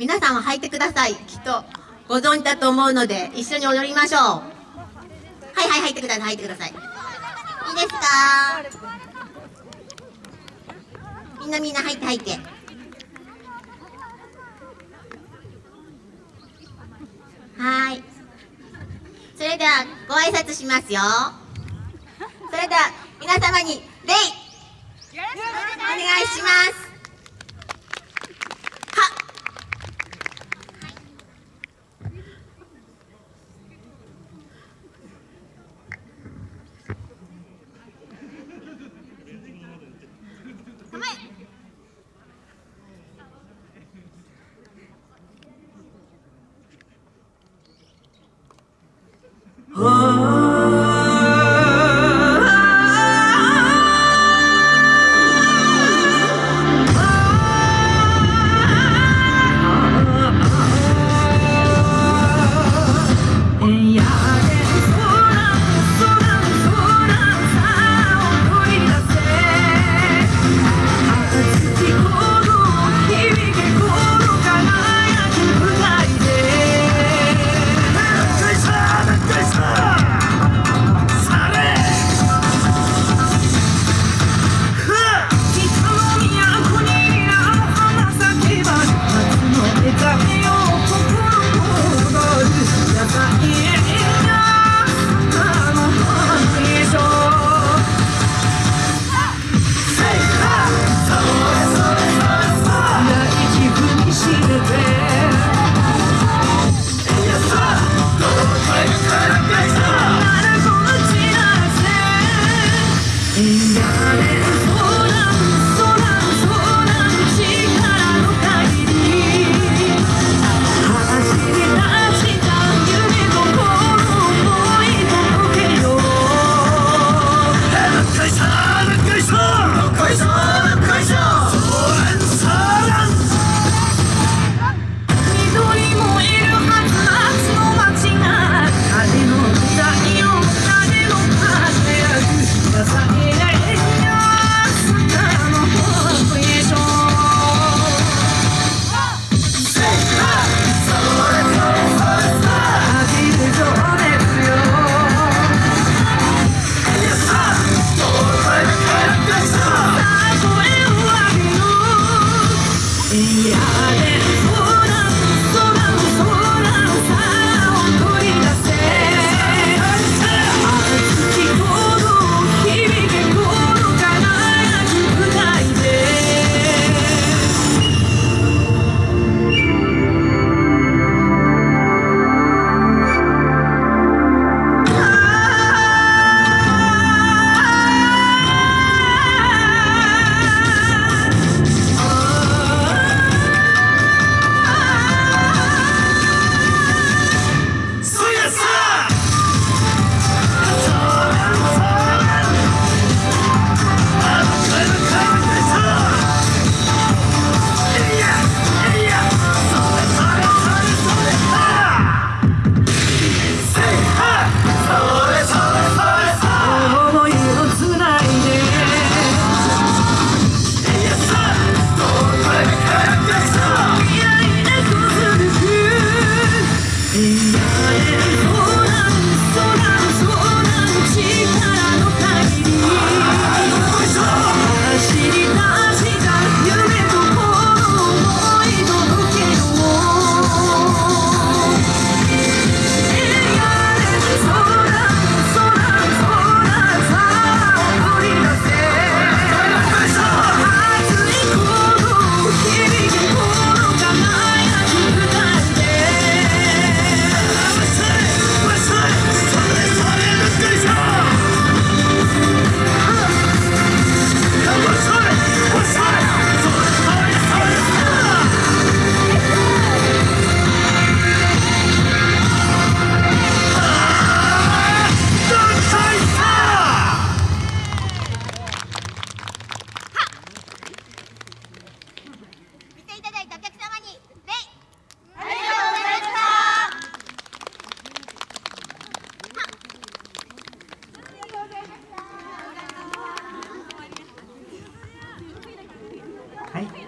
皆さんは履いてください。きっとご存知だと思うので一緒に踊りましょう。はいはい入ってください入ってください。いいですか？みんなみんな入って入って。はい。それではご挨拶しますよ。それでは皆様に礼。お願いします。Oh. はい、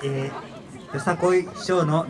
えー、よさこい師匠の